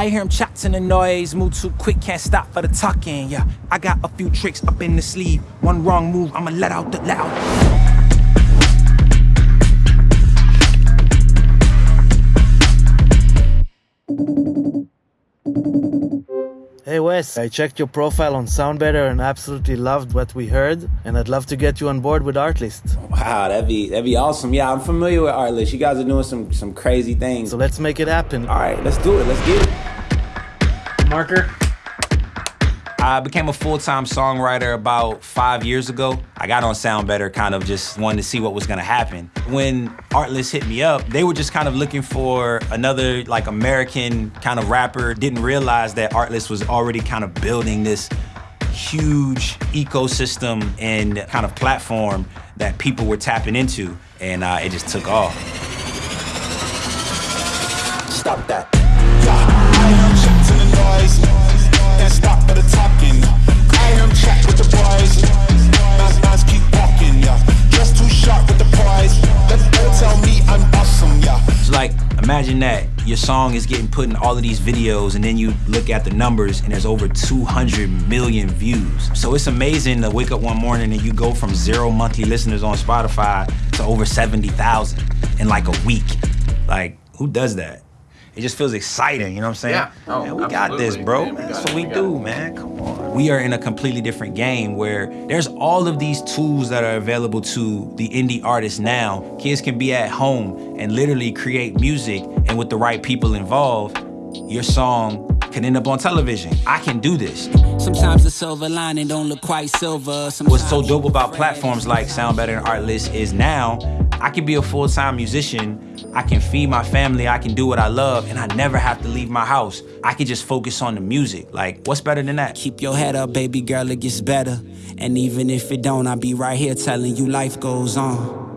I hear him chats in the noise, move too quick, can't stop for the talking. Yeah, I got a few tricks up in the sleeve. One wrong move, I'ma let out the loud. Hey Wes, I checked your profile on SoundBetter and absolutely loved what we heard, and I'd love to get you on board with Artlist. Wow, that'd be that'd be awesome. Yeah, I'm familiar with Artlist. You guys are doing some some crazy things. So let's make it happen. All right, let's do it. Let's get it. Marker. I became a full-time songwriter about five years ago. I got on SoundBetter kind of just wanting to see what was gonna happen. When Artlist hit me up, they were just kind of looking for another like American kind of rapper. Didn't realize that Artlist was already kind of building this huge ecosystem and kind of platform that people were tapping into, and uh, it just took off. Stop that. Imagine that your song is getting put in all of these videos and then you look at the numbers and there's over 200 million views. So it's amazing to wake up one morning and you go from zero monthly listeners on Spotify to over 70,000 in like a week. Like, who does that? It just feels exciting, you know what I'm saying? Yeah. Oh, man, we oh, got this, absolutely, bro. man. We what we we do, it. man. Come on. We are in a completely different game where there's all of these tools that are available to the indie artists now. Kids can be at home and literally create music, and with the right people involved, your song can end up on television. I can do this. Sometimes the silver lining don't look quite silver. Sometimes What's so dope about platforms like SoundBetter and Artlist is now I can be a full-time musician. I can feed my family. I can do what I love, and I never have to leave my house. I can just focus on the music. Like, what's better than that? Keep your head up, baby girl, it gets better. And even if it don't, I'll be right here telling you life goes on.